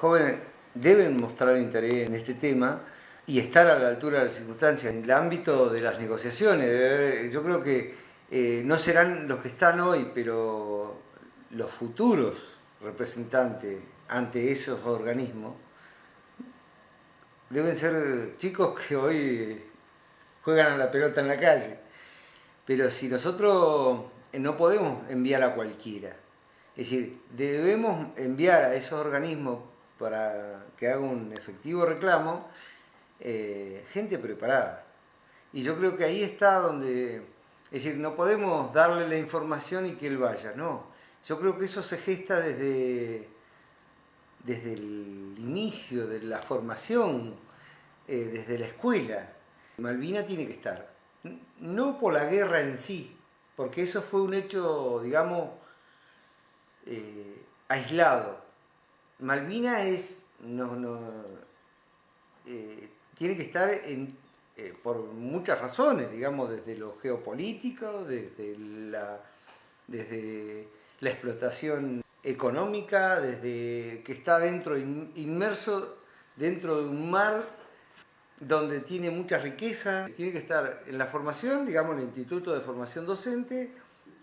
jóvenes deben mostrar interés en este tema y estar a la altura de las circunstancias. En el ámbito de las negociaciones, yo creo que eh, no serán los que están hoy, pero los futuros representantes ante esos organismos deben ser chicos que hoy juegan a la pelota en la calle. Pero si nosotros no podemos enviar a cualquiera, es decir, debemos enviar a esos organismos para que haga un efectivo reclamo, eh, gente preparada. Y yo creo que ahí está donde, es decir, no podemos darle la información y que él vaya, no. Yo creo que eso se gesta desde, desde el inicio de la formación, eh, desde la escuela. Malvina tiene que estar, no por la guerra en sí, porque eso fue un hecho, digamos, eh, aislado, Malvina es, eh, tiene que estar eh, por muchas razones, digamos, desde lo geopolítico, desde la, desde la explotación económica, desde que está dentro, inmerso dentro de un mar donde tiene mucha riqueza, tiene que estar en la formación, digamos, en el Instituto de Formación Docente,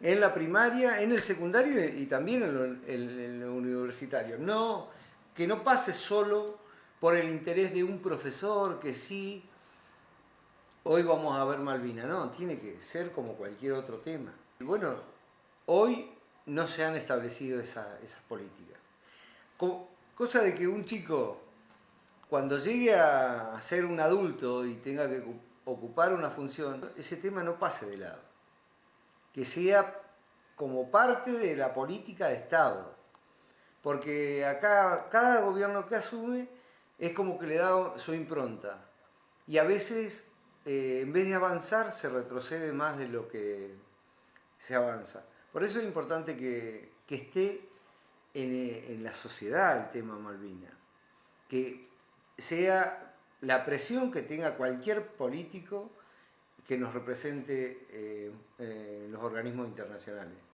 en la primaria, en el secundario y también en lo, universitario. No, que no pase solo por el interés de un profesor que sí, hoy vamos a ver Malvina, no, tiene que ser como cualquier otro tema. Y bueno, hoy no se han establecido esas políticas. Cosa de que un chico, cuando llegue a ser un adulto y tenga que ocupar una función, ese tema no pase de lado que sea como parte de la política de Estado. Porque acá cada gobierno que asume es como que le da su impronta. Y a veces, eh, en vez de avanzar, se retrocede más de lo que se avanza. Por eso es importante que, esté en, en, la sociedad el tema Malvina. Que sea la presión que tenga cualquier político que nos represente eh, eh, los organismos internacionales.